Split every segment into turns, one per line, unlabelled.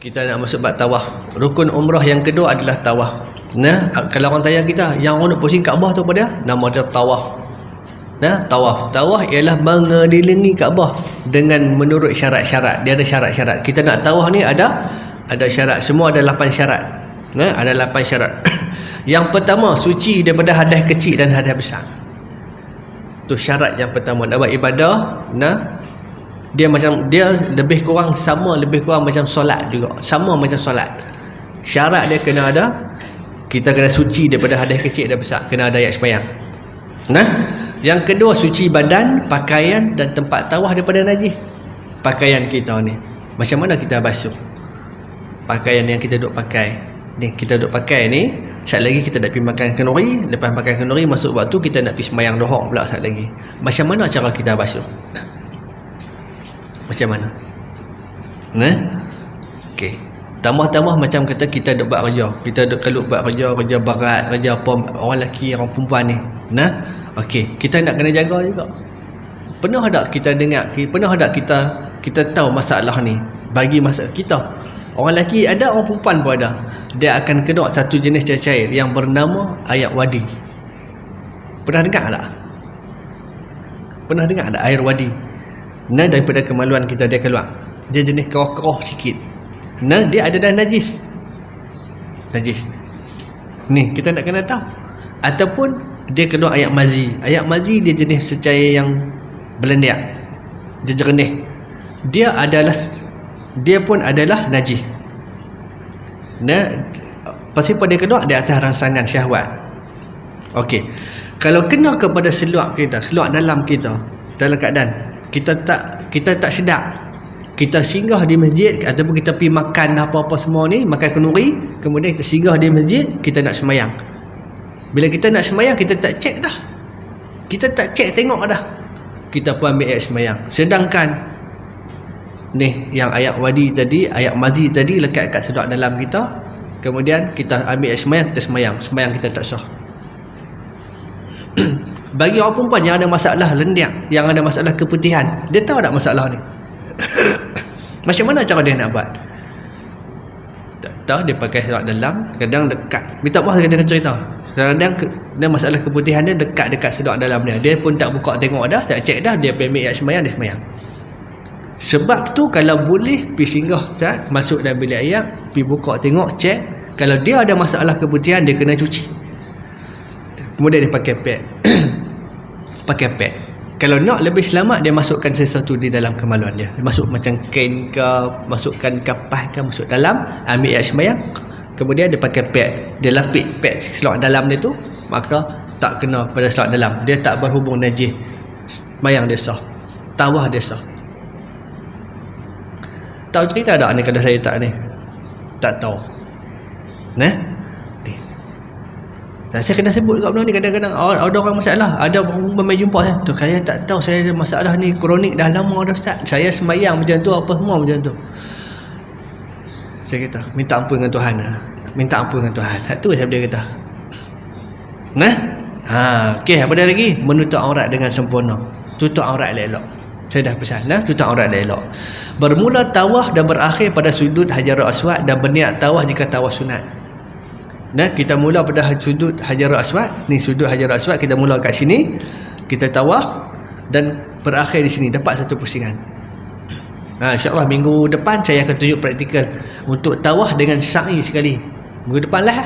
kita nak masuk bab tawaf. Rukun umrah yang kedua adalah tawaf. Nah kalau orang tanya kita yang orang nak pusing Kaabah tu apa dia? Nama dia tawaf. Nah tawaf. Tawaf ialah mengelilingi Kaabah dengan menurut syarat-syarat. Dia ada syarat-syarat. Kita nak tawaf ni ada ada syarat. Semua ada 8 syarat. Nah ada 8 syarat. Yang pertama suci daripada hadas kecil dan hadas besar. Tu syarat yang pertama. Nak buat ibadah nah dia macam dia lebih kurang sama lebih kurang macam solat juga. Sama macam solat. Syarat dia kena ada kita kena suci daripada hadas kecil dan besar. Kena ada ayat sembahyang nah? Yang kedua suci badan pakaian dan tempat tawah daripada najis. Pakaian kita ni. Macam mana kita basuh? Pakaian yang kita duk pakai. Ni kita duk pakai ni Sekejap lagi kita nak pergi makan kenduri Lepas makan kenduri masuk waktu kita nak pergi semayang dohok pula sekejap lagi. Macam mana cara kita basuh macam mana? Nah? Okey tambah-tambah macam kata kita duk buat kerja kita duk kelup buat kerja kerja barat kerja apa orang lelaki orang perempuan ni. Nah? Okey kita nak kena jaga juga. Pernah tak kita dengar pernah tak kita kita tahu masalah ni? Bagi masalah kita. Orang lelaki ada orang perempuan pun ada. Dia akan kena satu jenis cair yang bernama air wadi. Pernah dengar tak? Pernah dengar tak air wadi Nah daripada kemaluan kita dia keluar. Dia jenis keroh-keroh sikit. Nah dia ada dah najis. Najis. Ni kita nak kena tahu. Ataupun dia keluar ayat mazi. Ayat mazi dia jenis secair yang belendiak. Dia jernih. Dia adalah dia pun adalah najis. Nah pasti pada keluar di atas rangsangan syahwat. Okey. Kalau kena kepada seluak kita, seluak dalam kita dalam keadaan kita tak kita tak sedap. Kita singgah di masjid ataupun kita pergi makan apa-apa semua ni makan kenuri kemudian kita singgah di masjid kita nak semayang. Bila kita nak semayang kita tak cek dah. Kita tak cek tengok dah. Kita pun ambil ayat semayang. Sedangkan ni yang ayat wadi tadi ayat mazi tadi lekat kat sedap dalam kita kemudian kita ambil ayat semayang kita semayang. Semayang kita tak sah bagi orang perempuan yang ada masalah lendiak yang ada masalah keputihan dia tahu tak masalah ni? Macam mana cara dia nak buat? Tak tahu dia pakai serat dalam kadang dekat. Minta maaf dia cerita. Kadang dia masalah keputihan dia dekat dekat serat dalam dia. Dia pun tak buka tengok dah tak cek dah dia pergi ayat semayang dia semayang. Sebab tu kalau boleh pergi singgah masuk dalam bilik ayat pergi buka tengok cek kalau dia ada masalah keputihan dia kena cuci kemudian dia pakai pad. Pakai pad. Kalau nak lebih selamat dia masukkan sesuatu di dalam kemaluan dia, dia masuk macam kain ke masukkan kapas ke masuk dalam ambil air sembahyang. Kemudian dia pakai pad. Dia lapik pad selak dalam dia tu maka tak kena pada selak dalam. Dia tak berhubung najis. Sembahyang dia sah. Tawah dia sah. Tahu cerita tak ni kalau saya tak ni? Tak tahu. Nah saya kena sebut kat benda ni kadang-kadang ada orang masalah ada orang mai jumpa saya tu saya tak tahu saya ada masalah ni kronik dah lama dah ustaz. Saya sembahyang macam tu apa semua macam tu. Saya kata minta ampun dengan Tuhan lah. minta ampun dengan Tuhan. Tu saya dia kata nah? Ha okey apa dia lagi? Menutup aurat dengan sempurna. Tutup aurat elok saya dah pesan nah tutup aurat elok bermula tawah dan berakhir pada sudut hajarul aswad dan berniat tawah jika tawah sunat Nah, kita mula pada sudut Hajarul Aswad. Ni sudut Hajarul Aswad kita mula kat sini. Kita tawaf dan berakhir di sini dapat satu pusingan. Ha, insya-Allah minggu depan saya akan tunjuk praktikal untuk tawaf dengan sa'i sekali. Minggu depan lah.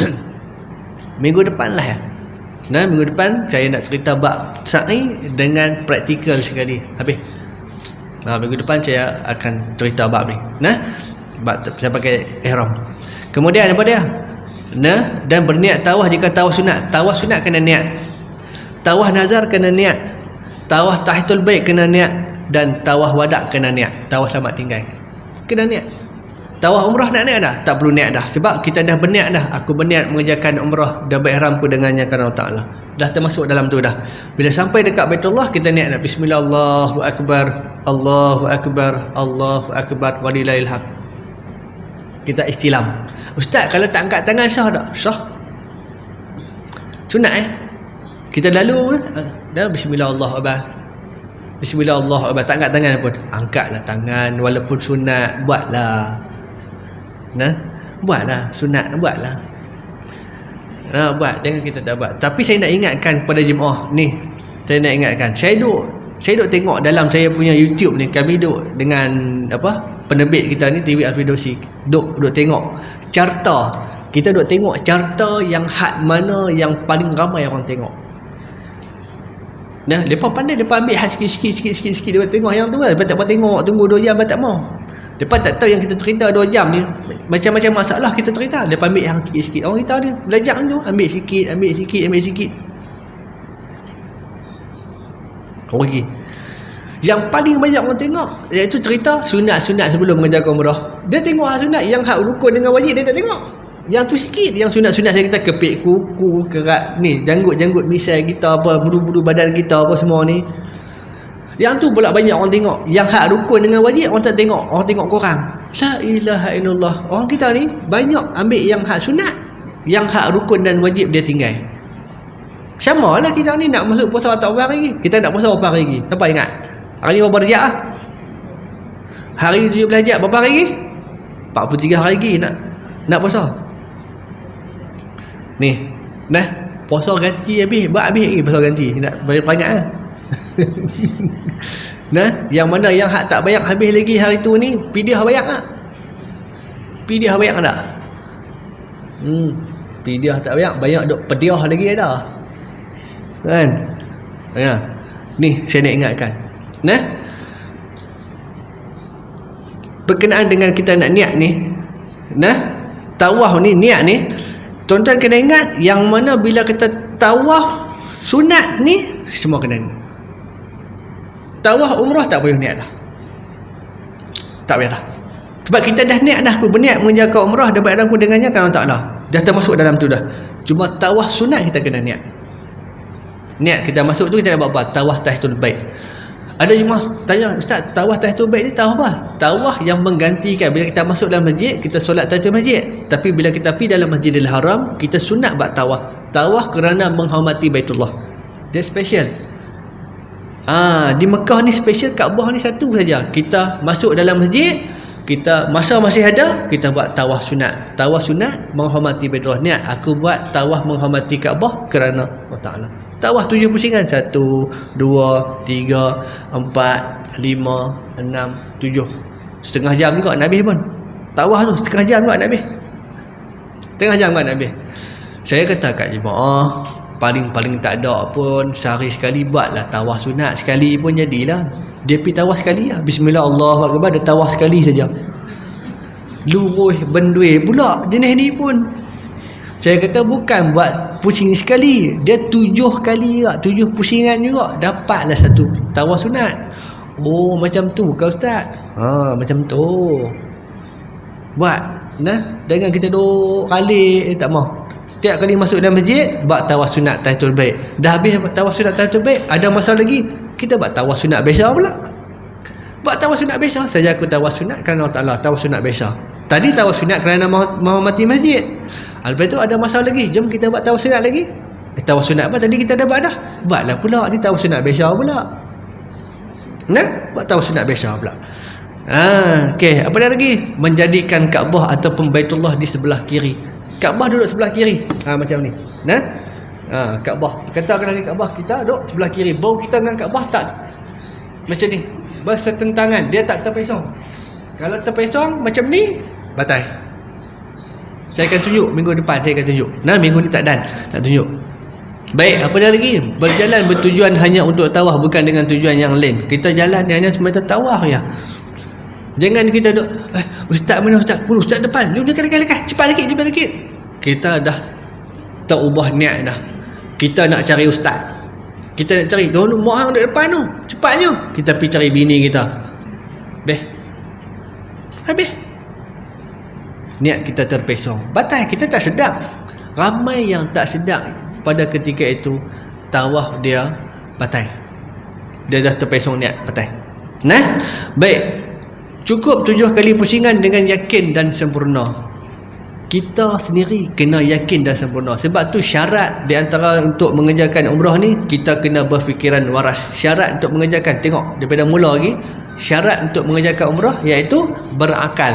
minggu depan lah. Nah, minggu depan saya nak cerita bab sa'i dengan praktikal sekali. Habis. Nah, minggu depan saya akan cerita bab ni. Nah, bab saya pakai ihram. Kemudian apa dia? Nah dan berniat tawah jika tawah sunat. Tawah sunat kena niat. Tawah nazar kena niat. Tawah tahitul bait kena niat. Dan tawah wadak kena niat. Tawah selamat tinggal. Kena niat. Tawah umrah nak niat dah? Tak perlu niat dah. Sebab kita dah berniat dah. Aku berniat mengerjakan umrah. Dan beihramku dengannya kerana Allah Taala. Dah termasuk dalam tu dah. Bila sampai dekat Baitullah kita niat dah. Bismillah Allahu akbar. Allahu akbar. Allahu akbar. Walillahil hamd kita istilam. Ustaz kalau tak angkat tangan sah tak? Sah. Sunat eh? Kita lalu dah bismillahirrahmanirrahim bismillahirrahmanirrahim tak angkat tangan pun. Angkatlah tangan walaupun sunat buatlah. Nah? Buatlah sunat buatlah. Nah, buat. Jangan kita tak buat. Tapi saya nak ingatkan kepada jemaah ni. Saya nak ingatkan. Saya duk saya duk tengok dalam saya punya YouTube ni. Kami duk dengan apa penerbit kita ni TV Alfidosi duk duk tengok carta kita duk tengok carta yang had mana yang paling ramai orang tengok Nah, depa pandai depa ambil hat sikit-sikit sikit-sikit sikit depa tengok yang tu lah. Depa tak apa tengok, tunggu 2 jam tak mau. Depa tak tahu yang kita cerita 2 jam ni macam-macam masalah kita cerita. Depa ambil yang sikit-sikit. Orang kita ni belajar tu ambil sikit, ambil sikit, ambil sikit. Orang lagi. Yang paling banyak orang tengok iaitu cerita sunat-sunat sebelum mengerjakan umrah. Dia tengok hak sunat yang hak rukun dengan wajib dia tak tengok. Yang tu sikit yang sunat-sunat saya kata kepik kuku, kerat ni, janggut-janggut misai kita apa, bulu-bulu badan kita apa semua ni. Yang tu pula banyak orang tengok. Yang hak rukun dengan wajib orang tak tengok. Orang tengok korang. La ilaha illallah. Orang kita ni banyak ambil yang hak sunat. Yang hak rukun dan wajib dia tinggal. Sama lah kita ni nak masuk puasa tak berapa lagi. Kita nak puasa berapa lagi. Siapa ingat? Hari ni berapa rejak lah? Hari 17 rejak berapa hari lagi? 43 hari lagi nak nak puasa. Ni. Nah, puasa ganti habis, buat habis lagi puasa ganti. Nak bayar perangat ah. nah, yang mana yang hak tak bayar habis lagi hari tu ni, pidiah bayar tak? Pidiah bayar tak? Hmm. Pidiah tak bayar, banyak duk pediah lagi ada. Kan? Ya. Ni saya nak ingatkan. Nah. Berkenaan dengan kita nak niat ni. Nah. Tawaf ni, niat ni. Tuan-tuan kena ingat yang mana bila kita tawaf sunat ni semua kena ni. Tawaf umrah tak payah niat dah. Tak payah dah. Sebab kita dah niat dah aku berniat menjaga umrah dan baik aku dengannya kan Allah Taala. Dah termasuk dalam tu dah. Cuma tawaf sunat kita kena niat. Niat kita masuk tu kita nak buat apa? Tawaf tahiyatul bait. Ada jemaah tanya, Ustaz, tawaf tahiyatul bait ni tawaf apa? Tawaf yang menggantikan bila kita masuk dalam masjid, kita solat tahiyatul masjid. Tapi bila kita pergi dalam Masjidil Haram, kita sunat buat tawaf. Tawaf kerana menghormati Baitullah. Dia special. Ah, di Mekah ni special, Kaabah ni satu saja. Kita masuk dalam masjid, kita masa masih ada, kita buat tawaf sunat. Tawaf sunat menghormati Baitullah. Niat aku buat tawaf menghormati Kaabah kerana Allah Taala. Tawaf tujuh pusingan Satu Dua Tiga Empat Lima Enam Tujuh. Setengah jam juga Nabi pun. Tawaf tu Setengah jam juga Nabi Setengah jam juga Nabi Saya kata kat jemaah Paling-paling tak ada pun Sehari sekali buatlah Tawaf sunat Sekali pun jadilah. Dia pergi tawaf sekali lah. Bismillah Allah Dia tawaf sekali saja. Luruh bendui pula Jenis ni pun saya kata bukan buat pusing sekali. Dia tujuh kali juga. Tujuh pusingan juga. Dapatlah satu tawaf sunat. Oh macam tu kau ustaz. Ha macam tu. Buat. Nah. Dengan kita duk kali eh, tak mau. Tiap kali masuk dalam masjid. Buat tawaf sunat tahiyatul baik. Dah habis tawaf sunat tahiyatul baik. Ada masa lagi. Kita buat tawaf sunat biasa pula. Buat tawaf sunat biasa. Saja aku tawaf sunat kerana Allah Ta'ala. Tawaf sunat biasa. Tadi tawaf sunat kerana menghormati masjid. Lepas tu ada masalah lagi. Jom kita buat tawaf sunat lagi. Eh, tawaf sunat apa? Tadi kita dah buat dah. Buatlah pula. Ni tawaf sunat biasa pula. Nah, buat tawaf sunat biasa pula. Ah, okey. Apa lagi? Menjadikan Kaabah ataupun Baitullah di sebelah kiri. Kaabah duduk sebelah kiri. Ah, macam ni. Nah. Ah, Kaabah. Katakan lagi Kaabah kita duduk sebelah kiri. Bau kita dengan Kaabah tak macam ni. Bersetentangan. Dia tak terpesong. Kalau terpesong macam ni, batai. Saya akan tunjuk minggu depan saya akan tunjuk. Nah minggu ni tak dan nak tunjuk. Baik, apa dah lagi? Berjalan bertujuan hanya untuk tawaf bukan dengan tujuan yang lain. Kita jalan hanya semata tawaf ya. Jangan kita duk eh ustaz mana ustaz? Oh, ustaz depan. Jom dekat dekat dekat. Cepat sikit, cepat sikit. Kita dah terubah niat dah. Kita nak cari ustaz. Kita nak cari dulu mak hang dekat depan tu. Cepatnya. Kita pergi cari bini kita. Beh. Habis niat kita terpesong. Batal kita tak sedap. Ramai yang tak sedap pada ketika itu tawaf dia batal. Dia dah terpesong niat batal. Nah? Baik. Cukup tujuh kali pusingan dengan yakin dan sempurna. Kita sendiri kena yakin dan sempurna. Sebab tu syarat di antara untuk mengerjakan umrah ni kita kena berfikiran waras. Syarat untuk mengerjakan tengok daripada mula lagi syarat untuk mengerjakan umrah iaitu berakal.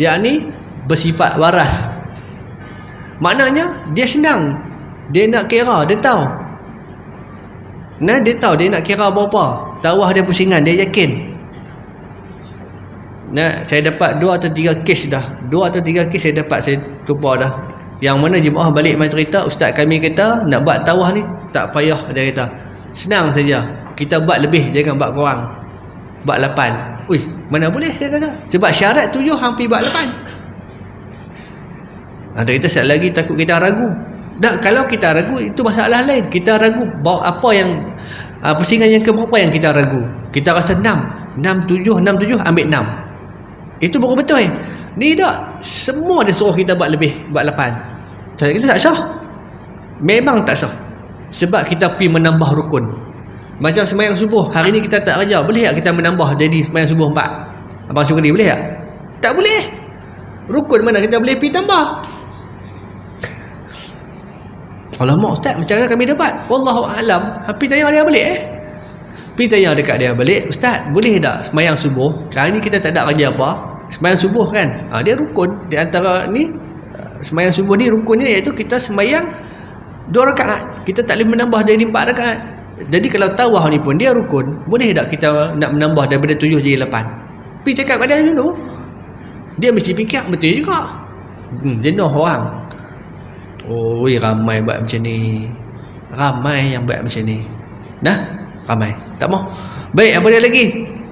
Yakni bersifat waras. Maknanya dia senang. Dia nak kira dia tahu. Nah dia tahu dia nak kira berapa tawah dia pusingan dia yakin. Nah saya dapat dua atau tiga kes dah. Dua atau tiga kes saya dapat saya tumpah dah. Yang mana jemaah balik main cerita ustaz kami kata nak buat tawah ni tak payah dia kata. Senang saja. Kita buat lebih jangan buat kurang. Buat lapan. Ui, mana boleh dia kata. Sebab syarat tujuh hampir buat lapan ada kita sekali lagi takut kita ragu. Tak, kalau kita ragu itu masalah lain. Kita ragu bawa apa yang uh, pusingan yang keberapa yang kita ragu. Kita rasa enam. Enam tujuh enam tujuh ambil enam. Itu baru betul eh. Ni tak semua dia suruh kita buat lebih buat lapan. Jadi kita tak sah. Memang tak sah. Sebab kita pergi menambah rukun. Macam semayang subuh hari ni kita tak kerja boleh tak kita menambah jadi semayang subuh empat? Abang syukri boleh tak? Tak boleh. Rukun mana kita boleh pergi tambah Alamak ustaz macam mana kami dapat? Wallahu alam. Pergi tanya dia balik eh? Pergi tanya dekat dia balik Ustaz boleh tak semayang subuh? Hari ni kita tak ada kerja apa. Semayang subuh kan? Ha, Dia rukun. Di antara ni Semayang subuh ni rukunnya iaitu kita semayang Dua rakaat. Kita tak boleh menambah dari empat rakaat. Jadi kalau tawah ni pun dia rukun. Boleh tak kita nak menambah daripada tujuh jadi lapan? Pergi cakap pada dia dulu. Dia mesti fikir betul juga. Hmm, Jenuh orang Oh, ramai buat macam ni. Ramai yang buat macam ni. Nah, ramai. Tak mau. Baik, apa dia lagi?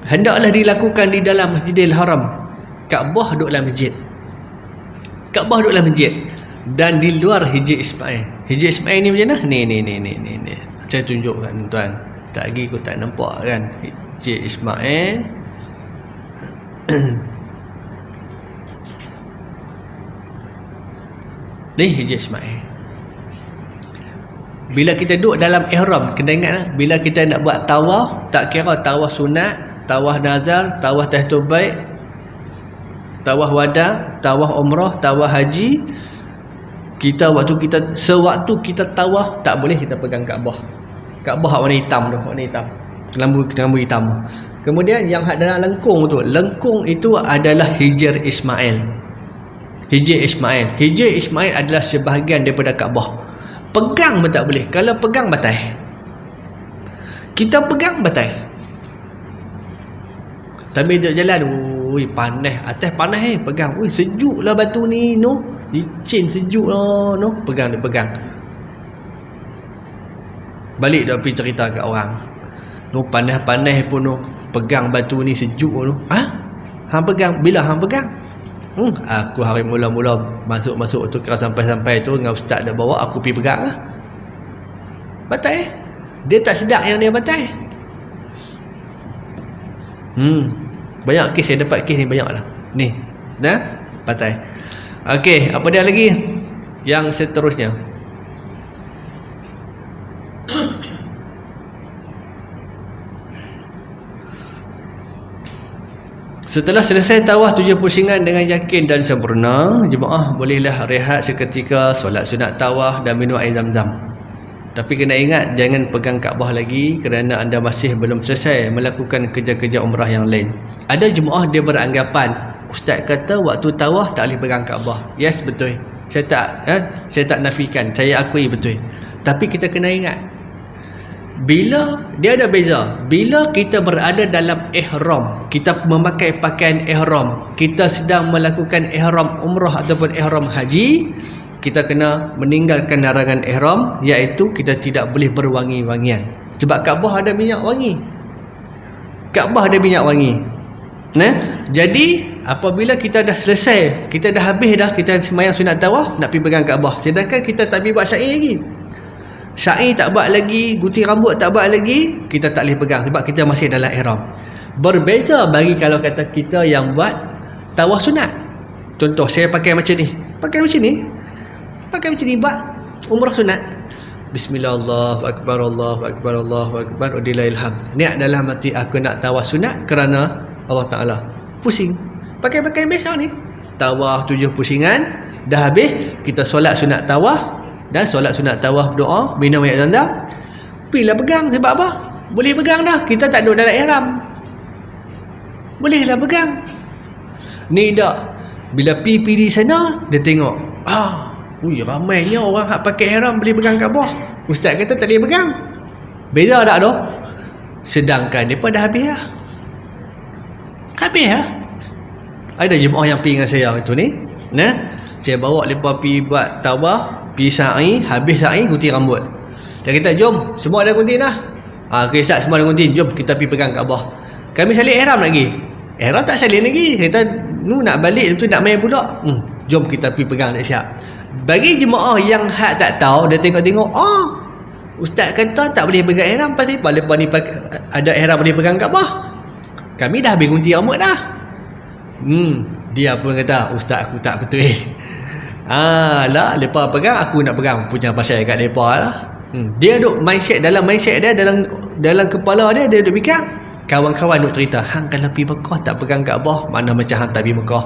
Hendaklah dilakukan di dalam Masjidil Haram. Kaabah duduk dalam masjid. Kaabah duduk dalam masjid. Dan di luar Hijri Ismail. Hijri Ismail ni macam mana? Ni, ni, ni, ni, ni. Saya tunjukkan tuan. Tak lagi aku tak nampak kan. Hijri Ismail. Ni Hijri Ismail. Bila kita duduk dalam ihram Kena ingat lah Bila kita nak buat tawah Tak kira tawah sunat Tawah nazar Tawah tahtul baik Tawah wada Tawah umrah Tawah haji Kita waktu kita Sewaktu kita tawah Tak boleh kita pegang Kaabah. Kaabah warna hitam tu Warna hitam. Kelambu, kelambu hitam. Kemudian yang dalam lengkung tu Lengkung itu adalah Hijr Ismail Hijir Ismail. Hijir Ismail adalah sebahagian daripada Kaabah Pegang pun tak boleh. Kalau pegang batai Kita pegang batai Tapi dia jalan Ui panas. Atas panas eh. Pegang. Ui sejuk lah batu ni no. Licin sejuk lah no. Pegang dia pegang. Balik dia pergi cerita kat orang. No panas-panas pun no. Pegang batu ni sejuk no. Ha? Hang pegang. Bila hang pegang Hmm, aku hari mula-mula masuk-masuk tu kira sampai-sampai tu dengan ustaz dah bawa aku pergi pegang lah. Batai. Dia tak sedap yang dia batai. Hmm. Banyak kes saya dapat kes ni banyak lah. Ni. Dah? Batai. Okey, apa dia lagi? Yang seterusnya. Setelah selesai tawah tujuh pusingan dengan yakin dan sempurna, jemaah bolehlah rehat seketika solat sunat tawah dan minum air zam-zam. Tapi kena ingat jangan pegang Kaabah lagi kerana anda masih belum selesai melakukan kerja-kerja umrah yang lain. Ada jemaah dia beranggapan ustaz kata waktu tawah tak boleh pegang Kaabah. Yes betul. Saya tak eh, saya tak nafikan, saya akui betul. Tapi kita kena ingat bila dia ada beza. Bila kita berada dalam ihram kita memakai pakaian ihram kita sedang melakukan ihram umrah ataupun ihram haji kita kena meninggalkan larangan ihram iaitu kita tidak boleh berwangi-wangian. Sebab Kaabah ada minyak wangi. Kaabah ada minyak wangi. Nah jadi apabila kita dah selesai kita dah habis dah kita semayang sunat tawaf nak pergi pegang Kaabah. Sedangkan kita tak pergi buat syair lagi Syair tak buat lagi, gunting rambut tak buat lagi, kita tak boleh pegang sebab kita masih dalam ihram. Berbeza bagi kalau kata kita yang buat tawaf sunat. Contoh saya pakai macam ni. Pakai macam ni. Pakai macam ni buat umrah sunat. Bismillahirrahmanirrahim. Allahu akbar Allahu akbar. Wadillahilham. Niat dalam hati aku nak tawaf sunat kerana Allah Taala. Pusing. Pakai pakai biasa ni. Tawaf tujuh pusingan dah habis kita solat sunat tawaf dan solat sunat tawaf doa minum air zam-zam. Pilih pegang sebab apa? Boleh pegang dah. Kita tak duduk dalam ihram. Bolehlah pegang. Ni dak bila pi di sana dia tengok ah ui ramainya orang hak pakai ihram boleh pegang Kaabah ustaz kata tak boleh pegang. Beza tak tu? Sedangkan depa dah habis lah. Habis lah. Ada jemaah yang pergi dengan saya itu ni. Nah saya bawa mereka pergi buat tawaf pergi sa'i habis sa'i gunting rambut. Saya kata jom semua ada gunting dah. Ha, okay, Ustaz semua ada gunting. Jom kita pergi pegang Kaabah kami salin ihram lagi. Ihram tak salin lagi. Kita nu nak balik tu nak main pula hmm, jom kita pergi pegang tak siap bagi jemaah yang hak tak tahu dia tengok-tengok oh ustaz kata tak boleh pegang ihram. Pasal apa lepas ni ada ihram boleh pegang Kaabah kami dah habis gunting rambut dah. Hmm dia pun kata ustaz aku tak betul eh Ah, lah, lepa pegang aku nak pegang punya pasal kat depa lah. Hmm. Dia duk mindset dalam mindset dia dalam dalam kepala dia dia duk fikir kawan-kawan duk cerita, hang kalau pergi Mekah tak pegang Kaabah, mana macam hang tak pergi Mekah.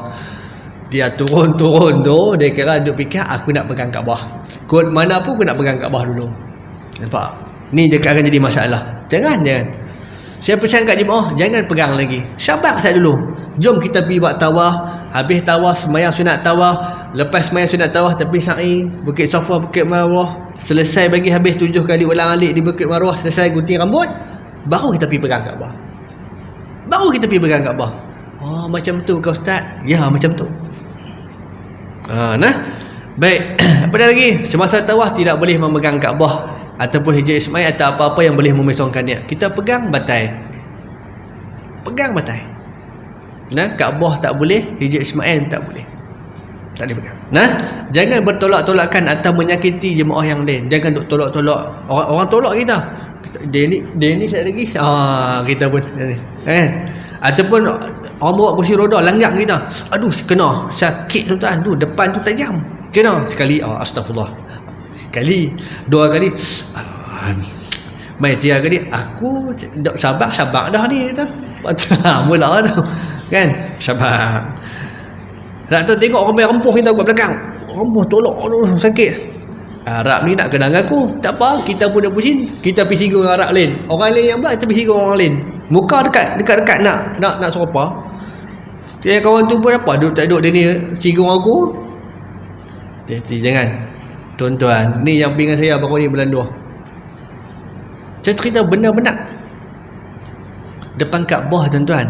Dia turun-turun tu, dia kira duk fikir aku nak pegang Kaabah. Kod mana pun aku nak pegang Kaabah dulu. Nampak? Ni dia akan jadi masalah. Jangan, jangan. Saya pesan kat jemaah, jangan pegang lagi. Sabar saya dulu. Jom kita pergi buat tawah. Habis tawah, semayang sunat tawah lepas main sunat tawaf tepi sa'i bukit safa bukit marwah. Selesai bagi habis tujuh kali ulang alik di bukit marwah selesai gunting rambut baru kita pergi pegang Kaabah. Baru kita pergi pegang Kaabah. Oh macam tu kau ustaz. Ya macam tu. Ha, nah. Baik apa lagi? Semasa tawaf tidak boleh memegang Kaabah ataupun hijab Ismail atau apa-apa yang boleh memesongkan dia kita pegang batai. Pegang batai nah Kaabah tak boleh hijab Ismail tak boleh tak boleh pegang. Nah, jangan bertolak-tolakan atau menyakiti jemaah yang lain. Jangan duk tolak-tolak orang, orang tolak kita. Dia ni dia ni sekali lagi. Ah, kita pun ni. Eh. Ataupun orang bawa kursi roda langgar kita. Aduh, kena. Sakit tuan tu depan tu tajam. Kena sekali. Oh, astagfirullah. Sekali, dua kali. Ah, Mai tiga kali aku sabar sabar dah ni kita. Mula dah. Kan? Sabar. Nak tu tengok orang rempuh kita kat belakang. Rempuh tolak aduh sakit. Arab ni nak kena dengan aku. Tak apa, kita pun dah pusing. Kita pergi singgung dengan Arab lain. Orang lain yang buat, kita pergi singgung orang lain. Muka dekat dekat-dekat nak nak nak serupa. Dia kawan tu pun apa? Duduk tak duduk dia ni singgung aku. Jadi jangan. Tuan-tuan, ni yang pingat saya baru ni bulan 2. Saya cerita benar-benar. Depan Kaabah tuan-tuan.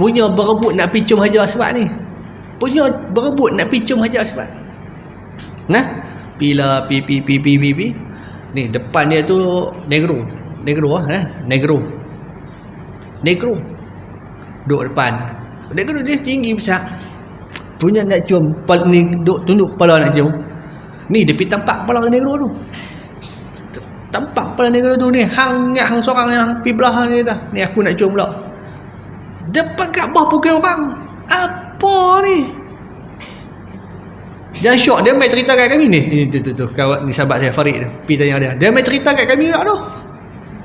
Punya berebut nak pergi cium Hajar Aswad ni? Punya berebut nak pergi cium hajar sebab nah pila pi pi pi pi pi pi. Ni depan dia tu negro. Negro ah eh? Negro. Negro. Duduk depan. Negro dia tinggi besar. Punya nak cium pal ni duk tunduk kepala nak cium. Ni dia pergi tampak kepala negro tu. Tampak kepala negro tu ni hang hang seorang yang pergi belah ni dah. Ni aku nak cium pula depan Kaabah pukul orang. Apa ni? Dia syok. Dia main cerita kat kami ni. Ni tu tu tu. Kawan ni sahabat saya Farid pi tanya dia. Dia main cerita kat kami tak tu.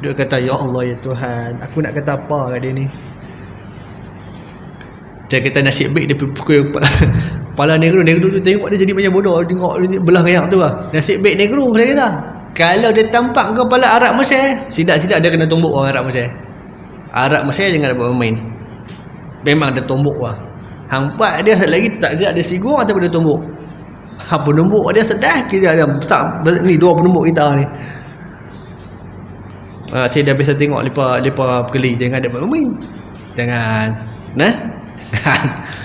Dia kata ya Allah ya Tuhan. Aku nak kata apa kat dia ni? Dia kata nasib baik dia pukul kepala, kepala negro. Negro tu tengok dia jadi macam bodoh. Tengok belah kayak tu lah. Nasib baik negro dia kata. Kalau dia tampak kepala Arab Mesir sidak-sidak dia kena tumbuk orang Arab Mesir. Arab Mesir jangan dapat bermain memang dia tumbuk lah Hang buat dia lagi tak dia ada sigung atau dia tumbuk. Ha penumbuk dia sedar kita ada besar ni dua penumbuk kita ni. Ha, saya dah biasa tengok lepa lepa perkeli jangan ada main. Jangan. Nah. Jangan.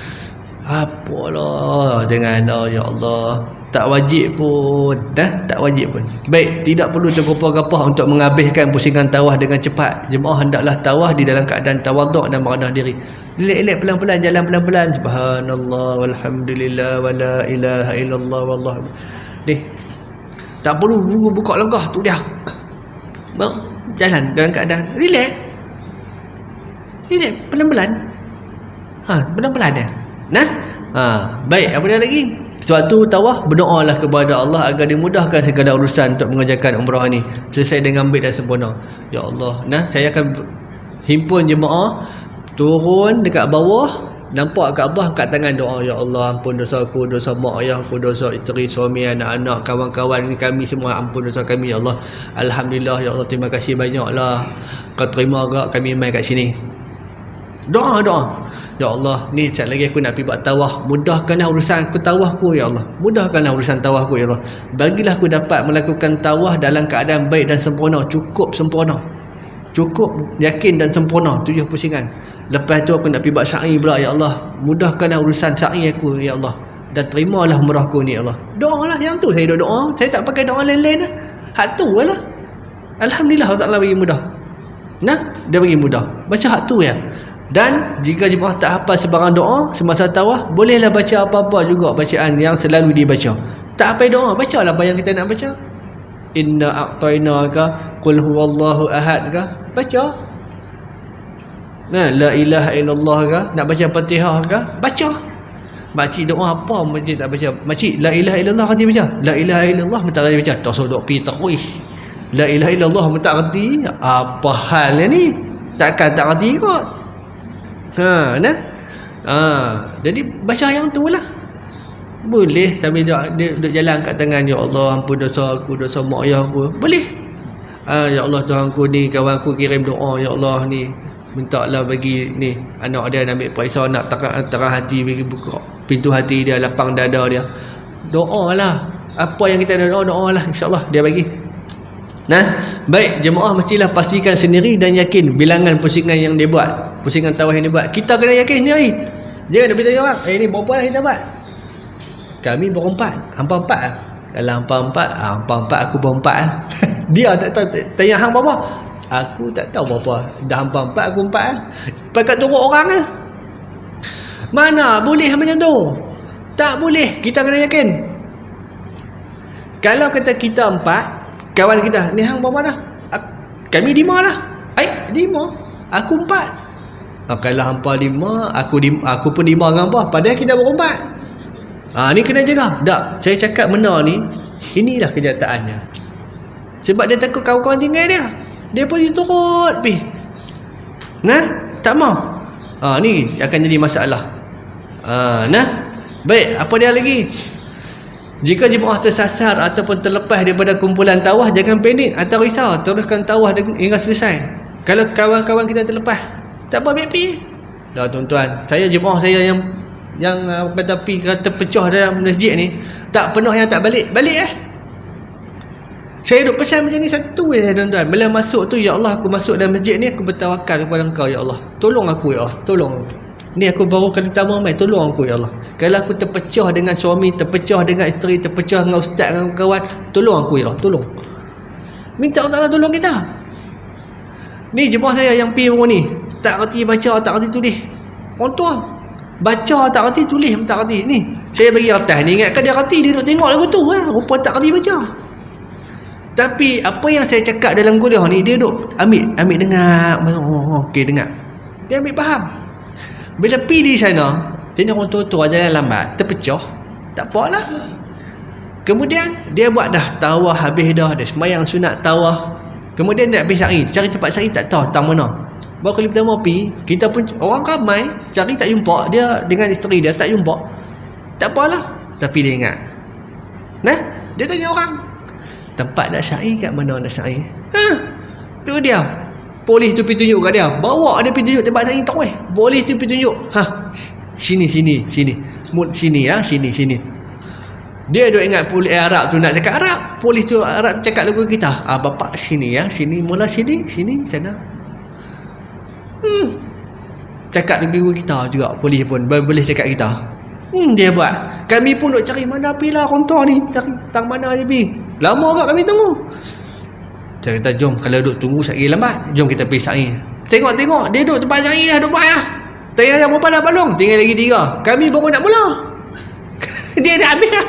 Apalah jangan oh, ya Allah tak wajib pun dah tak wajib pun. Baik tidak perlu tergopah-gopah untuk menghabiskan pusingan tawah dengan cepat. Jemaah hendaklah tawah di dalam keadaan tawaduk dan merendah diri. Elek-elek pelan-pelan jalan pelan-pelan. Subhanallah walhamdulillah wala ilaha illallah wallah. Ni tak perlu buka, lenggah tu dia. Bang, jalan dalam keadaan. Relax. Relax pelan-pelan. Ha pelan-pelan dia. Nah? Ha baik apa dia lagi sebab tu tawah berdoalah kepada Allah agar dimudahkan segala urusan untuk mengerjakan umrah ni. Selesai dengan baik dan sempurna. Ya Allah. Nah, saya akan himpun jemaah turun dekat bawah nampak Kaabah angkat tangan doa ya Allah ampun dosa aku dosa mak ayah aku dosa isteri suami anak-anak kawan-kawan kami semua. Ampun dosa kami ya Allah. Alhamdulillah ya Allah terima kasih banyaklah. Kau terima agak kami mai kat sini Doa, doa. Ya Allah, ni sekejap lagi aku nak pergi buat tawah. Mudahkanlah urusan aku tawahku, Ya Allah. Mudahkanlah urusan tawahku, Ya Allah. Bagilah aku dapat melakukan tawah dalam keadaan baik dan sempurna. Cukup sempurna. Cukup yakin dan sempurna. Tujuh pusingan. Lepas tu aku nak pergi buat sya'i pula, Ya Allah. Mudahkanlah urusan sya'i aku, Ya Allah. Dan terimalah umrahku ni, Ya Allah. Doa lah. Yang tu saya doa. Saya tak pakai doa lain-lain lah. Hak tu lah. Alhamdulillah Allah Ta'ala bagi mudah. Nah, dia bagi mudah. Baca hak tu ya. Dan jika jemaah tak hafal sebarang doa semasa tawah, bolehlah baca apa-apa juga bacaan yang selalu dibaca. Tak apa doa, bacalah apa yang kita nak baca. Inna a'tainaka qul huwallahu ahad ka? Baca. Nah, la ilaha illallah ka? Nak baca Fatihah ka? Baca. Makcik doa apa makcik tak baca? Makcik la ilaha illallah kan dia baca? La ilaha illallah minta dia baca. Tak suruh dok pi takwih. La ilaha illallah minta reti. Apa hal ni? Takkan tak reti kot. Ha, nah. Ha, jadi baca yang tu lah. Boleh sambil dia, dia, dia jalan kat tangan ya Allah ampun dosa aku dosa mak ayah aku. Boleh. Ha, ya Allah Tuhan aku ni kawan aku kirim doa ya Allah ni minta lah bagi ni anak dia nak ambil periksa nak terang, terang hati bagi buka pintu hati dia lapang dada dia doa lah apa yang kita doa doa lah insyaAllah dia bagi Nah, baik jemaah mestilah pastikan sendiri dan yakin bilangan pusingan yang dia buat, pusingan tawah yang dia buat. Kita kena yakin sendiri. Jangan nak beritahu orang, eh ni berapa lah kita buat? Kami berempat, hampa empat lah. Kalau hampa empat, ah, hampa empat aku berempat lah. dia tak tahu, tanya hang berapa? Aku tak tahu berapa. Dah hampa empat, aku empat lah. Pakat turut orang lah. Mana boleh macam tu? Tak boleh, kita kena yakin. Kalau kata kita empat, kawan kita ni hang berapa dah kami lima lah eh lima aku empat kalau hampa lima aku lima, aku pun lima dengan apa padahal kita berempat ha, ni kena jaga. Tak saya cakap benda ni inilah kenyataannya. Sebab dia takut kawan-kawan tinggal dia. Dia pun turut pi. Nah tak mau. Ha, ni akan jadi masalah. Ha, nah. Baik apa dia lagi? Jika jemaah tersasar ataupun terlepas daripada kumpulan tawah jangan panik atau risau. Teruskan tawah hingga selesai. Kalau kawan-kawan kita terlepas tak apa BP. Dah tuan-tuan, saya jemaah saya yang yang kata pi kata pecah dalam masjid ni tak penuh yang tak balik. Balik eh. Saya duk pesan macam ni satu je tuan-tuan. Bila masuk tu ya Allah aku masuk dalam masjid ni aku bertawakal kepada engkau ya Allah. Tolong aku ya Allah. Tolong. Ni aku baru kali pertama mai tolong aku ya Allah. Kalau aku terpecah dengan suami, terpecah dengan isteri, terpecah dengan ustaz dengan kawan, tolong aku ya Allah, tolong. Minta Allah tolong kita. Ni jemaah saya yang pi ni, tak reti baca, tak reti tulis. Tua baca tak reti tulis, tak reti. Ni, saya bagi atas ni ingatkan dia reti dia duk tengok lagu tu eh. Rupa tak reti baca. Tapi apa yang saya cakap dalam kuliah ni dia duk ambil ambil dengar. Oh, okey dengar. Dia ambil faham. Bila pi di sana, jadi orang tua-tua jalan lambat Terpecah Tak apalah Kemudian Dia buat dah Tawah habis dah Dia semayang sunat tawah Kemudian dia nak pergi Cari tempat syari tak tahu Tang mana Baru kali pertama pergi Kita pun Orang ramai Cari tak jumpa. Dia dengan isteri dia Tak jumpa. Tak apalah. Tapi dia ingat. Nah Dia tanya orang Tempat nak syari kat mana nak syari Ha Tu dia. Polis tu pergi tunjuk kat dia. Bawa dia pergi tunjuk tempat syari tak weh. Polis tu pergi tunjuk. Ha sini sini sini. Mut sini ya sini sini. Dia duk ingat polis Arab tu nak cakap. Arab polis tu Arab cakap lagu kita. Ah bapak sini ya sini mula sini sini sana hmm cakap lagu kita juga polis pun boleh cakap kita hmm dia buat kami pun duk cari mana pilah kontor ni cari tang mana je pi lama agak kami tunggu saya kata jom kalau duk tunggu sekali lambat jom kita pergi sari tengok-tengok dia duk tempat sari dah duk buat ya Tengah dah berapa dah balong? Tinggal lagi tiga. Kami baru nak mula. dia dah habis lah.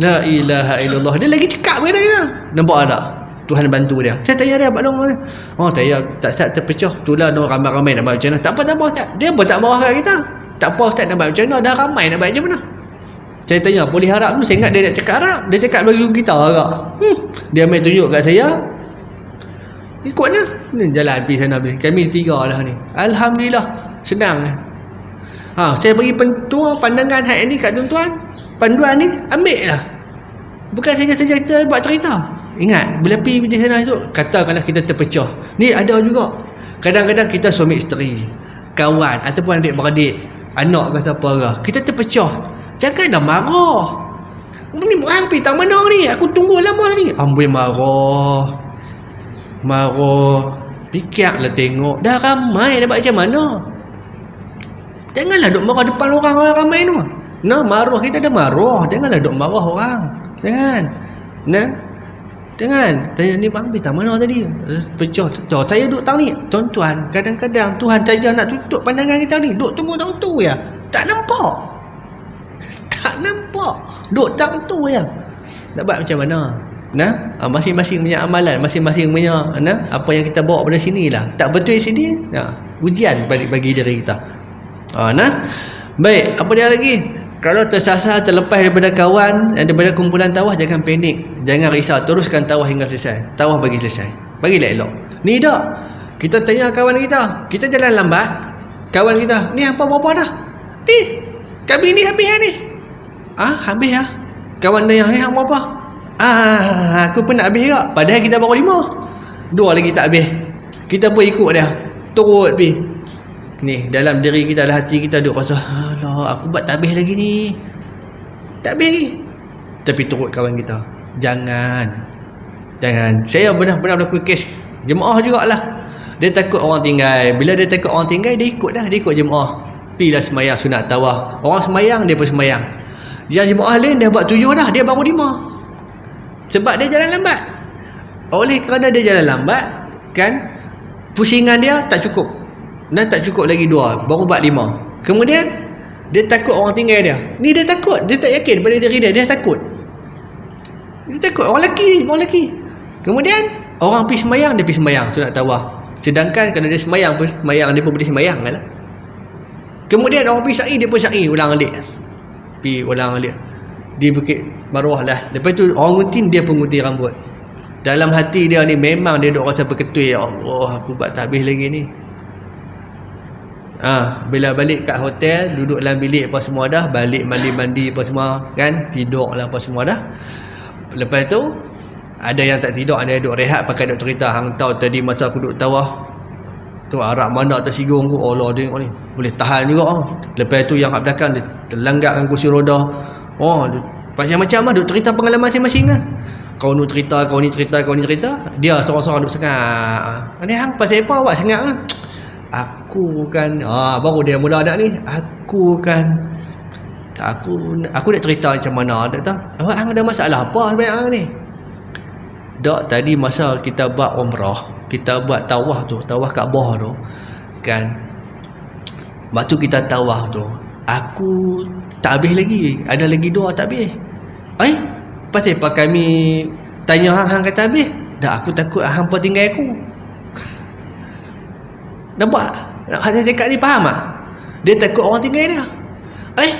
La ilaha illallah. Dia lagi cekap dia? Nampak tak? Tuhan bantu dia. Saya tanya dia balong mana? Oh, tanya tak tak terpecah. Itulah no ramai-ramai nak buat macam mana. Tak apa tak apa Ustaz. Dia pun tak marah kat kita. Tak apa Ustaz nak buat macam mana. Dah ramai nak buat macam mana. Saya tanya, polis Arab tu saya ingat dia nak cakap Arab. Dia cakap bagi kita agak. Hmm. Dia ambil tunjuk kat saya. Ni jalan pergi sana. Kami tiga lah ni. Alhamdulillah senang ha, saya bagi pentua pandangan hak ini kat tuan-tuan panduan ni ambil lah bukan saja-saja kita buat cerita ingat bila pergi di sana esok katakanlah kita terpecah. Ni ada juga. Kadang-kadang kita suami isteri kawan ataupun adik-beradik anak kata apa ke kita terpecah. Janganlah marah. Ni hampir tak mana ni? Aku tunggu lama ni ambil marah. Marah. Fikirlah tengok dah ramai dah macam mana? Janganlah duk marah depan orang orang ramai tu. Nah marah kita dah marah. Janganlah duk marah orang. Jangan nah Jangan tanya ni bang tak mana tadi? Pecah tu. Saya duduk tahu ni. Tuan-tuan, kadang-kadang Tuhan saja nak tutup pandangan kita ni. Duduk tunggu tahu tu ya. Tak nampak. Tak nampak. Duduk tahu tu ya. Nak buat macam mana? Nah, ha, masing-masing punya amalan, masing-masing punya nah, apa yang kita bawa pada sini lah. Tak betul sini, nah, ujian bagi bagi diri kita. Ha, nah. Baik, apa dia lagi? Kalau tersasar terlepas daripada kawan dan daripada kumpulan tawah jangan panik. Jangan risau, teruskan tawah hingga selesai. Tawah bagi selesai. Bagilah elok. Ni dak. Kita tanya kawan kita. Kita jalan lambat. Kawan kita, ni apa apa dah? Ni. Kami ni habis ni. Ah, habis ah. Kawan tanya, ni apa apa? Ah, aku pun nak habis juga. Padahal kita baru lima. Dua lagi tak habis. Kita pun ikut dia. Turut pergi ni dalam diri kita dalam hati kita duk rasa alah aku buat tak habis lagi ni. Tak habis tapi turut kawan kita. Jangan. Jangan. Saya pernah-pernah berlaku kes jemaah jugalah. Dia takut orang tinggal. Bila dia takut orang tinggal dia ikut dah dia ikut jemaah. Pilah semayang sunat tawah orang semayang dia pun semayang. Yang jemaah lain dia buat tujuh dah dia baru lima. Sebab dia jalan lambat. Oleh kerana dia jalan lambat kan pusingan dia tak cukup dan tak cukup lagi dua baru buat lima. Kemudian dia takut orang tinggal dia. Ni dia takut. Dia tak yakin pada diri dia. Dia takut. Dia takut. Orang lelaki ni orang lelaki. Kemudian orang pergi semayang dia pergi semayang sunat tawah sedangkan kalau dia semayang pun semayang dia pun boleh semayang kan? Kemudian orang pergi sa'i dia pun sa'i. Ulang alik. Pergi ulang alik. Di bukit maruah lah. Lepas tu orang ngutin dia pun ngutin rambut. Dalam hati dia ni memang dia duk rasa berketui ya Allah aku buat tak habis lagi ni Ha, bila balik kat hotel, duduk dalam bilik apa semua dah, balik mandi-mandi apa semua, kan? Tidur lah apa semua dah. Lepas tu, ada yang tak tidur, ada yang duduk rehat pakai duduk cerita. Hang tahu tadi masa aku duduk tawah, tu arah mana tersinggung aku, oh Allah tengok ni. Boleh tahan juga. Oh. Lepas tu yang kat belakang, dia terlanggakkan kursi roda. Oh, macam-macam lah, duduk cerita pengalaman masing-masing lah. Kau ni cerita, kau ni cerita, kau ni cerita. Dia seorang-seorang duduk sengak. Ni hang pasal apa awak sengak lah? Aku kan ah baru dia mula ada ni aku kan aku aku nak cerita macam mana tak? Awak hang ada masalah apa sebenarnya ni? Dak tadi masa kita buat umrah kita buat tawah tu tawah Kaabah tu kan? Waktu kita tawah tu aku tak habis lagi. Ada lagi dua tak habis. Eh pasal apa kami tanya hang hang kata habis. Dah aku takut hang pun tinggal aku Nampak? Hati cakap ni faham tak? Dia takut orang tinggal dia. Eh?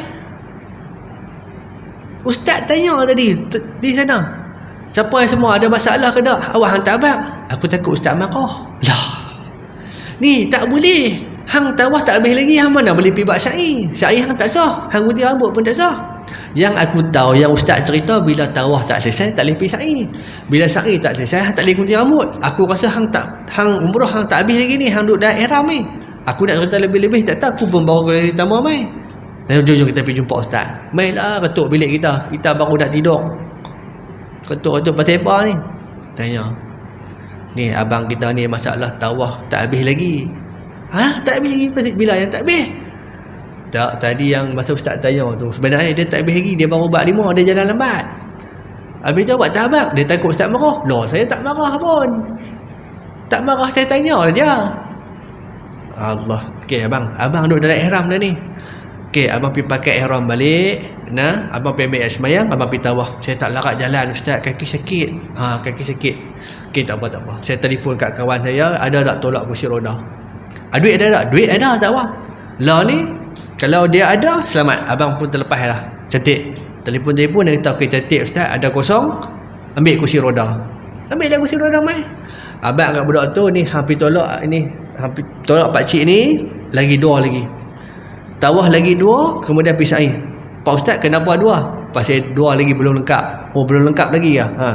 Ustaz tanya tadi di sana. Siapa yang semua ada masalah ke tak? Awak hantar abang. Aku takut ustaz marah. Lah. Ni tak boleh. Hang tawah tak habis lagi. Hang mana boleh pergi buat syai. Syai hang tak sah. Hang gunting rambut pun tak sah. Yang aku tahu yang ustaz cerita bila tawah tak selesai tak boleh pergi sa'i. Bila sa'i tak selesai tak boleh gunting rambut. Aku rasa hang tak hang umrah hang tak habis lagi ni hang duduk dah ihram ni. Aku nak cerita lebih-lebih tak tahu aku pun baru kali tambah mai. Dan jom-jom kita pergi jumpa ustaz. Mailah ketuk bilik kita. Kita baru dah tidur. Ketuk-ketuk pasal ni? Tanya. Ni abang kita ni masalah tawah tak habis lagi. Ha? Tak habis lagi? Bila yang tak habis? Tak, tadi yang masa ustaz tanya tu Sebenarnya dia tak habis lagi Dia baru buat lima Dia jalan lambat. Habis tu buat tak abang Dia takut ustaz marah. Loh saya tak marah pun. Tak marah saya tanya je Allah. Okey abang. Abang duduk dalam ihram dah ni. Okey abang pergi pakai ihram balik. Nah, abang pergi ambil semayang Abang pergi tawah. Saya tak larat jalan ustaz. Kaki sakit. Ha, Kaki sakit. Okey tak apa tak apa. Saya telefon kat kawan saya. Ada tak tolak kursi roda? Ah, Duit ada tak? Duit ada tak apa? Lah ni kalau dia ada, selamat. Abang pun terlepas lah. Cantik. Telefon-telefon dia kata, okey cantik Ustaz, ada kosong, ambil kursi roda. Ambil lah kursi roda, mai. Abang kat budak tu, ni hampir tolak, ni hampir tolak pakcik ni, lagi dua lagi. Tawah lagi dua, kemudian pisah air. Pak Ustaz, kenapa dua? Pasal dua lagi belum lengkap. Oh, belum lengkap lagi ya? Ha.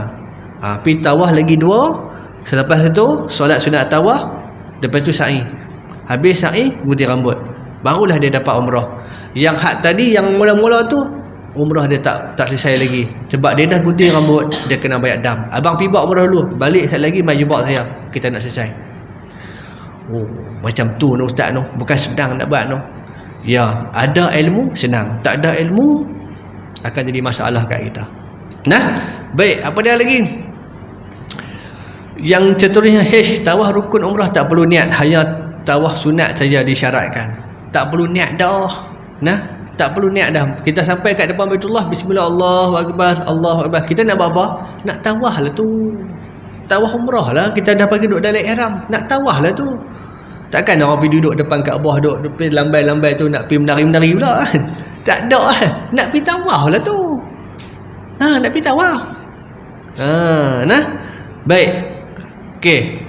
Ha, pergi tawah lagi dua, selepas itu, solat sunat tawah, lepas tu sa'i. habis sa'i gunting rambut barulah dia dapat umrah. Yang hak tadi yang mula-mula tu umrah dia tak tak selesai lagi. Sebab dia dah gunting rambut dia kena bayar dam. Abang pergi buat umrah dulu. Balik sekali lagi mai jumpa saya. Kita nak selesai. Oh macam tu no ustaz no bukan sedang nak buat no ya ada ilmu senang. Tak ada ilmu akan jadi masalah kat kita. Nah baik. Apa dia lagi? Yang seterusnya H tawah rukun umrah tak perlu niat. Hanya tawah sunat saja disyaratkan tak perlu niat dah. Nah tak perlu niat dah. Kita sampai kat depan Baitullah bismillah Allahu akbar. Allahu akbar kita nak buat apa? Nak tawah lah tu. Tawah umrah lah. Kita dah pergi duduk dalam ihram. Nak tawah lah tu. Takkan orang pergi duduk depan Kaabah duduk depan lambai-lambai tu nak pergi menari-menari pula. Kan tak ada. Lah nak pergi tawah lah tu. Ha nak pergi tawah. Ha nah. Baik. Okey.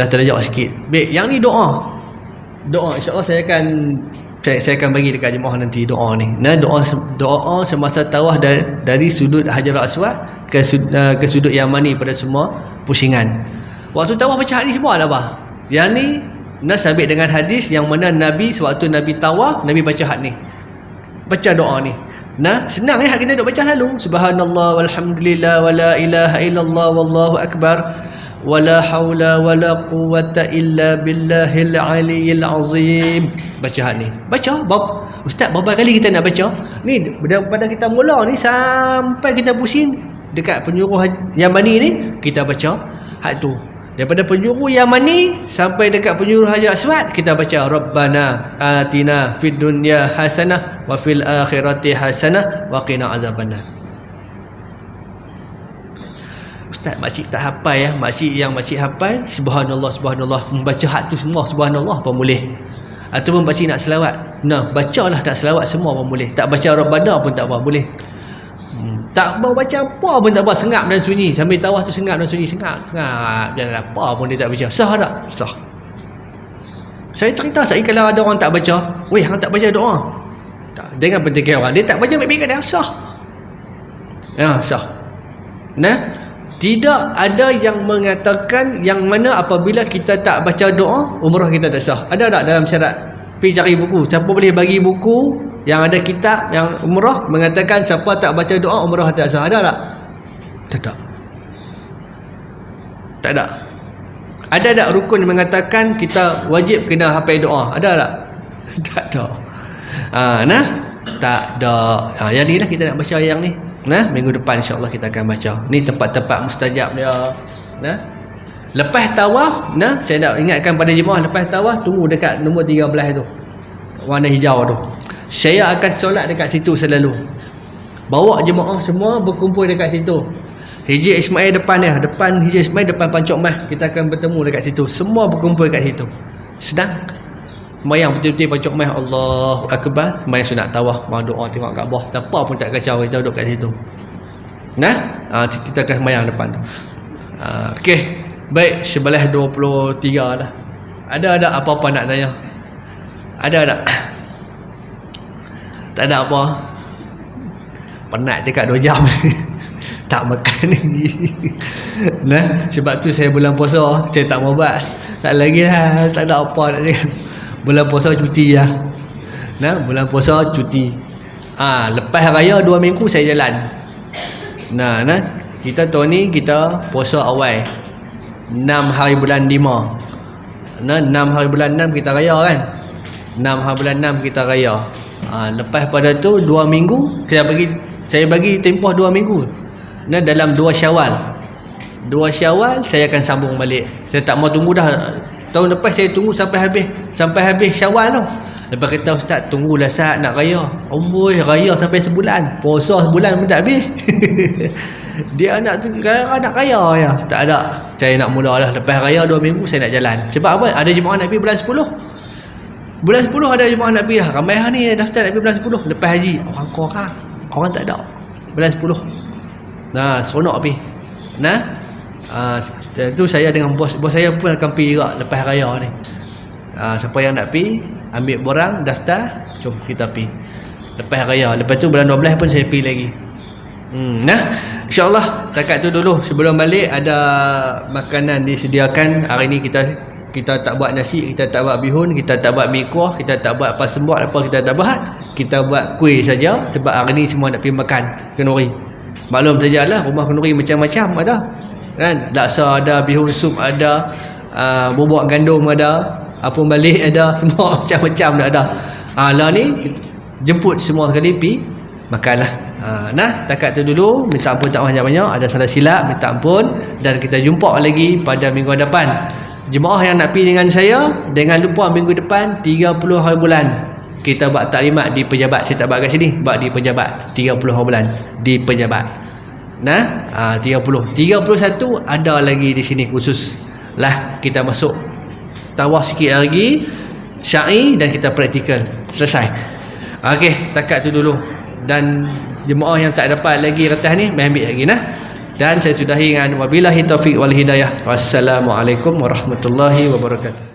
Dah terjawab sikit. Baik yang ni doa doa insya-Allah saya akan saya, saya akan bagi dekat jemaah nanti doa ni. Nah doa doa semasa tawaf dari, dari sudut Hajar Aswad ke uh, ke sudut Yamani pada semua pusingan. Waktu tawaf baca hadis semua lah bah. Yang ni nas sabit dengan hadis yang mana Nabi sewaktu Nabi tawaf Nabi baca had ni. Baca doa ni. Nah, senang ya kita duk baca selalu. Subhanallah walhamdulillah wala ilaha illallah wallahu akbar. Wala haula wala quwata illa billahil aliyil azim. Baca ni. Baca bab ustaz berapa kali kita nak baca? Ni daripada kita mula ni sampai kita pusing. Dekat penyuruh Yamani ni kita baca hak tu daripada penyuruh Yamani sampai dekat penyuruh Hajar Aswad kita baca rabbana atina fid dunya hasanah wa fil akhirati hasanah wa qina azabannar. Ustaz makcik tak hafal ya? Makcik yang makcik hafal Subhanallah Subhanallah Membaca hak tu semua Subhanallah pun boleh. Ataupun makcik nak selawat. Nah bacalah tak selawat semua pun boleh. Tak baca Rabbana pun tak apa boleh Tak baca apa pun tak apa. Sengap dan sunyi. Sambil tawah tu sengap dan sunyi. Sengap Sengap. Jangan apa pun dia tak baca. Sah tak? Sah. Saya cerita saya kalau ada orang tak baca. Weh orang tak baca doa. Tak, Jangan pentingkan orang Dia tak baca baik-baik dia. Sah. Ya sah. Nah tidak ada yang mengatakan yang mana apabila kita tak baca doa umrah kita tak sah. Ada tak dalam syarat? Pergi cari buku. Siapa boleh bagi buku yang ada kitab yang umrah mengatakan siapa tak baca doa umrah tak sah. Ada tak? Tak ada. Tak ada. Ada tak rukun mengatakan kita wajib kena hafal doa? Ada tak? Tak ada. Ha, nah? Tak ada. Ha, yang ni lah kita nak baca yang ni. Nah, minggu depan insya-Allah kita akan baca. Ni tempat-tempat mustajab. Dia. Nah. Lepas tawaf, nah, saya nak ingatkan pada jemaah lepas tawaf tunggu dekat nombor 13 tu. Warna hijau tu. Saya akan solat dekat situ selalu. Bawa jemaah semua berkumpul dekat situ. Hiji Ismail depan dia, depan Hiji Ismail depan Pancok Mah. Kita akan bertemu dekat situ. Semua berkumpul dekat situ. Sedang. Mayang betul-betul pancok mai Allah Akbar. Mayang sunat tawah Mau doa tengok kat bawah. Tak pun tak kacau Kita duduk kat situ. Nah? Ha, Kita akan mayang depan ha, Okey. Baik Sebelah 23 lah. Ada ada apa-apa nak tanya? Ada ada Tak ada apa Penat cakap 2 jam Tak makan ni Nah Sebab tu saya bulan puasa Saya tak mau buat Tak lagi lah Tak ada apa nak cakap bulan puasa cuti ya. Nah, bulan puasa cuti. Ah, ha, lepas raya dua minggu saya jalan. Nah, nah, kita tahun ni kita puasa awal. 6 hari bulan 5. Nah, 6 hari bulan 6 kita raya kan? 6 hari bulan 6 kita raya. Ha, lepas pada tu dua minggu saya bagi saya bagi tempoh dua minggu. Nah, dalam dua Syawal. Dua Syawal saya akan sambung balik. Saya tak mau tunggu dah Tahun lepas saya tunggu sampai habis sampai habis Syawal tau. Lepas kata ustaz tunggulah saat nak raya. Amboi raya sampai sebulan. Puasa sebulan pun tak habis. Dia nak tu nak raya ya. Tak ada. Saya nak mula lah lepas raya 2 minggu saya nak jalan. Sebab apa? Ada jemaah pergi bulan 10. Bulan 10 ada jemaah nak pergi dah. Ramai hari ni daftar nak pergi bulan 10 lepas haji. Orang kurang. Orang tak ada. Bulan 10. Nah, seronok pergi. Nah, Ah, uh, tu saya dengan bos bos saya pun akan pergi juga lepas raya ni. Ah, uh, siapa yang nak pergi, ambil borang, daftar, jom kita pergi. Lepas raya, lepas tu bulan 12 pun saya pergi lagi. Hmm, nah, insya-Allah takat tu dulu sebelum balik ada makanan disediakan. Hari ni kita kita tak buat nasi kita tak buat bihun kita tak buat mi kuah kita tak buat apa sembut apa kita tak buat kita buat kuih saja sebab hari ni semua nak pergi makan kenduri maklum sajalah rumah kenduri macam-macam ada. Kan? Laksa ada bihun sup ada uh, bubuk gandum ada apa balik ada semua macam-macam dah ada. Ha, lah ni jemput semua sekali pi makanlah. Ha, nah takat tu dulu minta ampun tak banyak-banyak ada salah silap minta ampun dan kita jumpa lagi pada minggu depan jemaah yang nak pergi dengan saya dengan lupa minggu depan 30 hari bulan. Kita buat taklimat di pejabat. Saya tak buat kat sini. Buat di pejabat. 30 hari bulan. Di pejabat. Nah? Ha, 30 31 ada lagi di sini khusus. Lah kita masuk. Tawaf sikit lagi. Syai dan kita praktikal. Selesai. Okey, takat tu dulu. Dan jemaah yang tak dapat lagi retas ni, ambil lagi nah. Dan saya sudahi dengan wabillahi taufik wal hidayah. Wassalamualaikum warahmatullahi wabarakatuh.